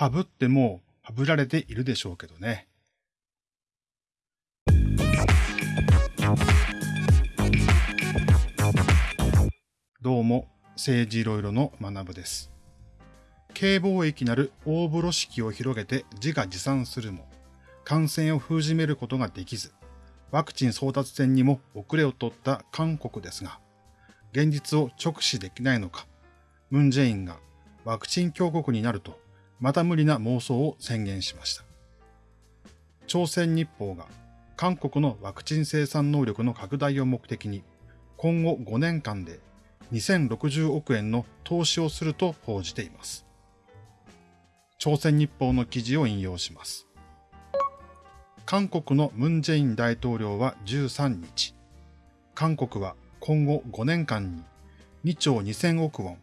ハブってもうハブられているでしょうけどね。どうも、政治いろいろの学部です。軽貿易なる大風呂敷を広げて自画自賛するも、感染を封じめることができず、ワクチン争奪戦にも遅れを取った韓国ですが、現実を直視できないのか、ムンジェインがワクチン強国になると、また無理な妄想を宣言しました。朝鮮日報が韓国のワクチン生産能力の拡大を目的に、今後5年間で2060億円の投資をすると報じています。朝鮮日報の記事を引用します。韓国のムン・ジェイン大統領は13日、韓国は今後5年間に2兆2000億ウォン、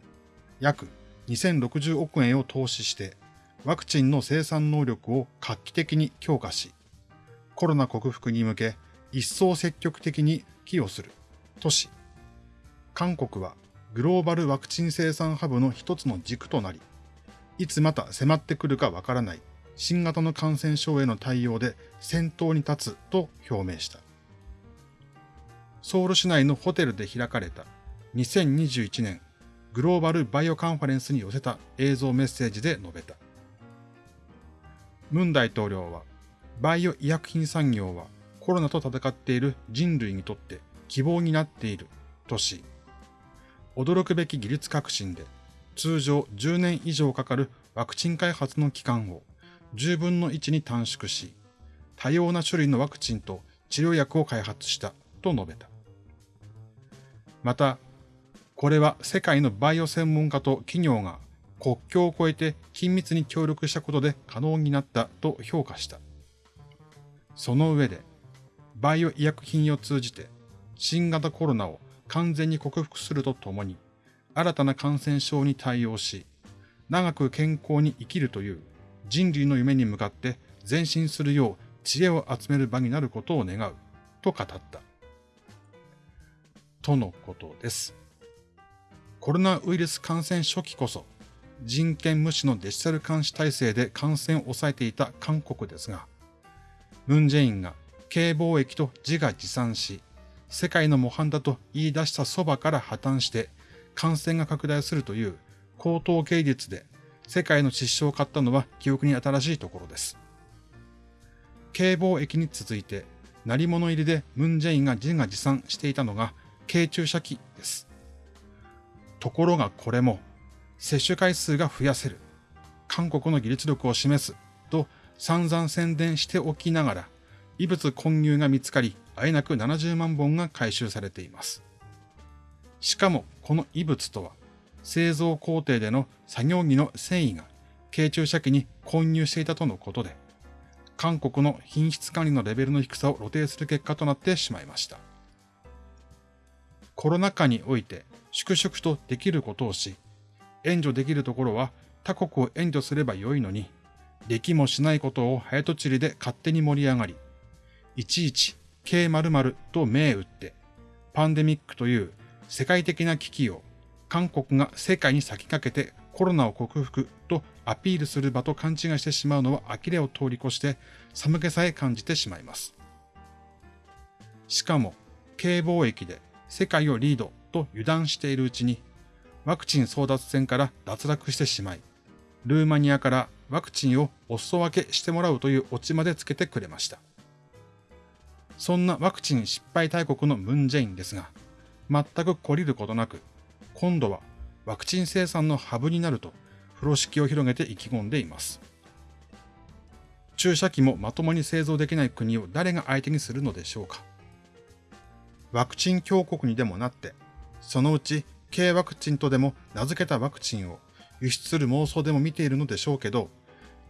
約2060億円を投資してワクチンの生産能力を画期的に強化し、コロナ克服に向け一層積極的に寄与するとし、韓国はグローバルワクチン生産ハブの一つの軸となり、いつまた迫ってくるかわからない新型の感染症への対応で先頭に立つと表明した。ソウル市内のホテルで開かれた2021年グローバルバイオカンファレンスに寄せた映像メッセージで述べた。ムン大統領は、バイオ医薬品産業はコロナと戦っている人類にとって希望になっているとし、驚くべき技術革新で、通常10年以上かかるワクチン開発の期間を10分の1に短縮し、多様な種類のワクチンと治療薬を開発したと述べた。また、これは世界のバイオ専門家と企業が国境を越えて緊密に協力したことで可能になったと評価した。その上で、バイオ医薬品を通じて新型コロナを完全に克服するとともに、新たな感染症に対応し、長く健康に生きるという人類の夢に向かって前進するよう知恵を集める場になることを願うと語った。とのことです。コロナウイルス感染初期こそ人権無視のデジタル監視体制で感染を抑えていた韓国ですが、ムンジェインが軽貿易と自画自賛し、世界の模範だと言い出したそばから破綻して感染が拡大するという高等芸術で世界の失笑を買ったのは記憶に新しいところです。軽貿易に続いて、鳴り物入りでムンジェインが自画自賛していたのが軽注射器です。ところがこれも接種回数が増やせる、韓国の技術力を示すと散々宣伝しておきながら、異物混入が見つかり、あえなく70万本が回収されています。しかも、この異物とは、製造工程での作業着の繊維が軽注射器に混入していたとのことで、韓国の品質管理のレベルの低さを露呈する結果となってしまいました。コロナ禍において粛々とできることをし、援助できるところは他国を援助すればよいのに、できもしないことを早とちりで勝手に盛り上がり、いちいち K 〇〇と銘打って、パンデミックという世界的な危機を韓国が世界に先駆けてコロナを克服とアピールする場と勘違いしてしまうのは呆れを通り越して寒気さえ感じてしまいます。しかも、軽貿易で世界をリードと油断しているうちにワクチン争奪戦から脱落してしまい、ルーマニアからワクチンをお裾分けしてもらうというオチまでつけてくれました。そんなワクチン失敗大国のムンジェインですが、全く懲りることなく、今度はワクチン生産のハブになると風呂敷を広げて意気込んでいます。注射器もまともに製造できない国を誰が相手にするのでしょうか。ワクチン強国にでもなって、そのうち軽ワクチンとでも名付けたワクチンを輸出する妄想でも見ているのでしょうけど、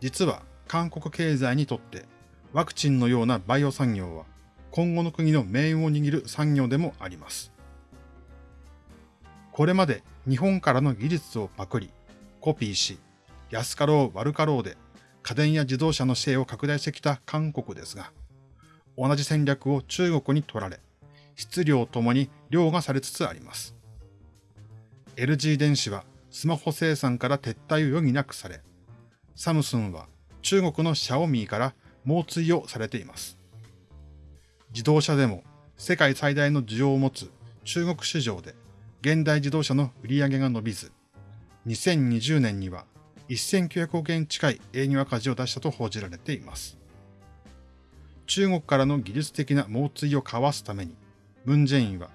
実は韓国経済にとってワクチンのようなバイオ産業は今後の国の命運を握る産業でもあります。これまで日本からの技術をパクリ、コピーし、安かろう悪かろうで家電や自動車のシェアを拡大してきた韓国ですが、同じ戦略を中国に取られ、質量ともに量がされつつあります。LG 電子はスマホ生産から撤退を余儀なくされ、サムスンは中国のシャオミーから猛追をされています。自動車でも世界最大の需要を持つ中国市場で現代自動車の売り上げが伸びず、2020年には1900億円近い営業赤字を出したと報じられています。中国からの技術的な猛追をかわすために、ムン・ジェインは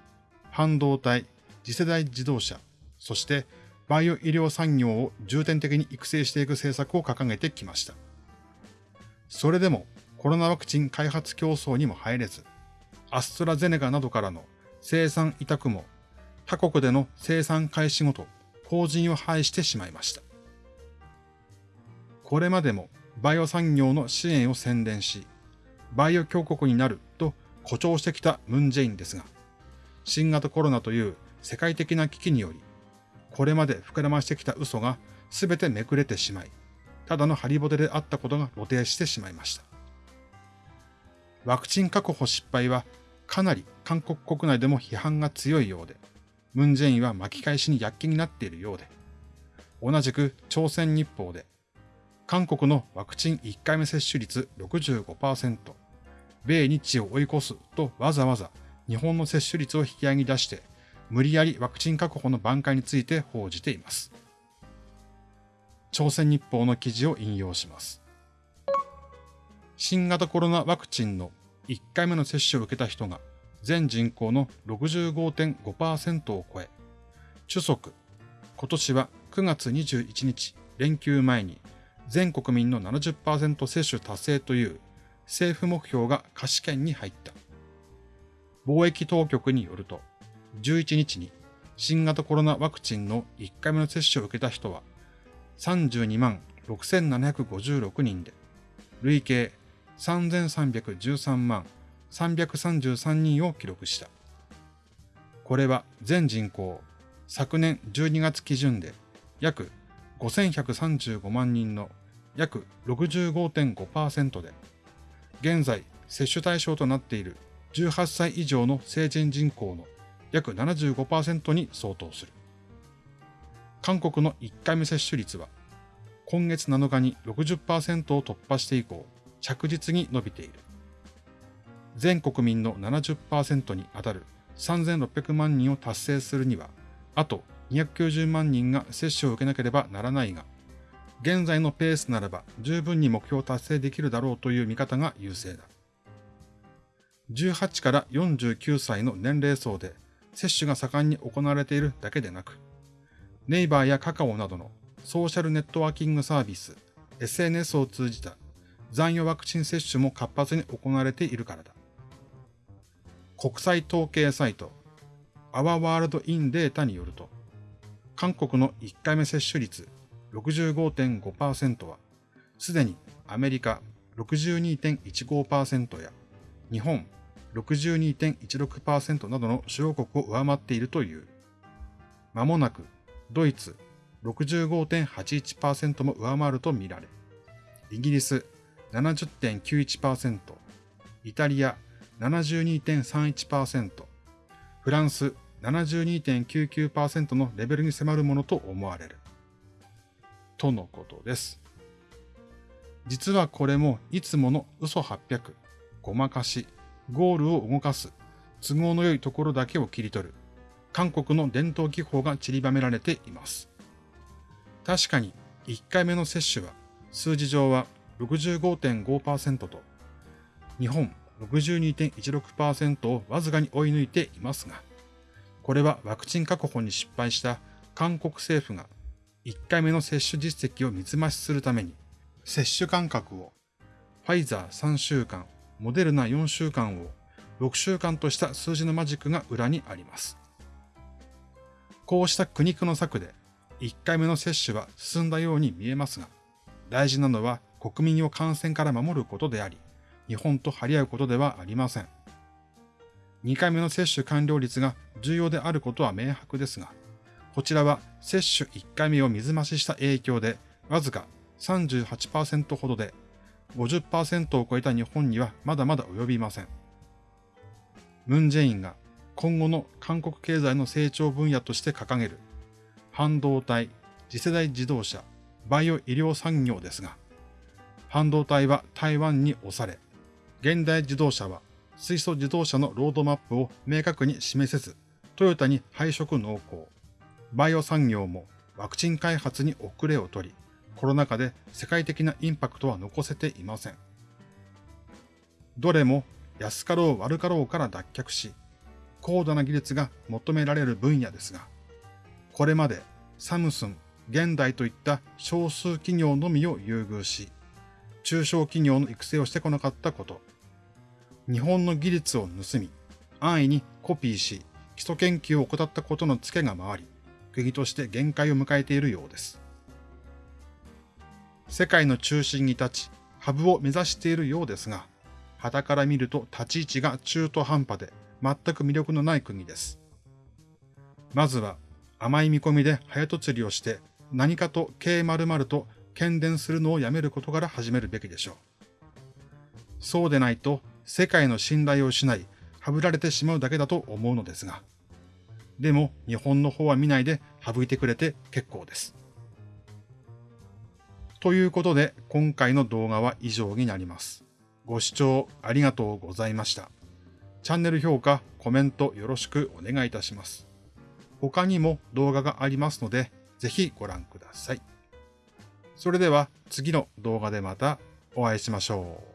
半導体、次世代自動車、そしてバイオ医療産業を重点的に育成していく政策を掲げてきました。それでもコロナワクチン開発競争にも入れず、アストラゼネカなどからの生産委託も他国での生産開始ごと法人を廃してしまいました。これまでもバイオ産業の支援を宣伝し、バイオ強国になると誇張してきたムン・ジェインですが、新型コロナという世界的な危機により、これまで膨らましてきた嘘が全てめくれてしまい、ただのハリボテであったことが露呈してしまいました。ワクチン確保失敗はかなり韓国国内でも批判が強いようで、ムン・ジェインは巻き返しに躍起になっているようで、同じく朝鮮日報で、韓国のワクチン1回目接種率65%、米日を追い越すとわざわざ日本の接種率を引き上げ出して、無理やりワクチン確保の挽回について報じています。朝鮮日報の記事を引用します。新型コロナワクチンの1回目の接種を受けた人が全人口の65.5%を超え、主足、今年は9月21日連休前に全国民の70%接種達成という政府目標が可視圏に入った。貿易当局によると、11日に新型コロナワクチンの1回目の接種を受けた人は32万6756人で、累計3313万333人を記録した。これは全人口、昨年12月基準で約5135万人の約65.5%で、現在接種対象となっている18歳以上の成人人口の約75%に相当する。韓国の1回目接種率は今月7日に60%を突破して以降、着実に伸びている。全国民の70%に当たる3600万人を達成するには、あと290万人が接種を受けなければならないが、現在のペースならば十分に目標を達成できるだろうという見方が優勢だ。18から49歳の年齢層で接種が盛んに行われているだけでなく、ネイバーやカカオなどのソーシャルネットワーキングサービス、SNS を通じた残余ワクチン接種も活発に行われているからだ。国際統計サイト、アワワールドインデータによると、韓国の1回目接種率65.5%は、すでにアメリカ62.15%や日本62.16%などの主要国を上回っているという。まもなくドイツ65.81%も上回るとみられ、イギリス70.91%、イタリア72.31%、フランス72.99%のレベルに迫るものと思われる。とのことです。実はこれもいつもの嘘800、ごまかし、ゴールを動かす、都合の良いところだけを切り取る、韓国の伝統技法が散りばめられています。確かに1回目の接種は数字上は65.5%と日本62.16%をわずかに追い抜いていますが、これはワクチン確保に失敗した韓国政府が1回目の接種実績を見つ増しするために接種間隔をファイザー3週間、モデルナ4週間を6週間とした数字のマジックが裏にあります。こうした苦肉の策で1回目の接種は進んだように見えますが、大事なのは国民を感染から守ることであり、日本と張り合うことではありません。2回目の接種完了率が重要であることは明白ですが、こちらは接種1回目を水増しした影響で、わずか38%ほどで、50%を超えた日本にはまだまだ及びません。ムン・ジェインが今後の韓国経済の成長分野として掲げる半導体、次世代自動車、バイオ医療産業ですが、半導体は台湾に押され、現代自動車は水素自動車のロードマップを明確に示せず、トヨタに配色濃厚。バイオ産業もワクチン開発に遅れを取り、コロナ禍で世界的なインパクトは残せていません。どれも安かろう悪かろうから脱却し、高度な技術が求められる分野ですが、これまでサムスン、現代といった少数企業のみを優遇し、中小企業の育成をしてこなかったこと、日本の技術を盗み、安易にコピーし、基礎研究を怠ったことのツケが回り、国として限界を迎えているようです。世界の中心に立ち、ハブを目指しているようですが、旗から見ると立ち位置が中途半端で全く魅力のない国です。まずは甘い見込みで早と釣りをして何かと K○○ と喧伝するのをやめることから始めるべきでしょう。そうでないと世界の信頼を失い、はぶられてしまうだけだと思うのですが。でも日本の方は見ないで省いてくれて結構です。ということで今回の動画は以上になります。ご視聴ありがとうございました。チャンネル評価、コメントよろしくお願いいたします。他にも動画がありますので、ぜひご覧ください。それでは次の動画でまたお会いしましょう。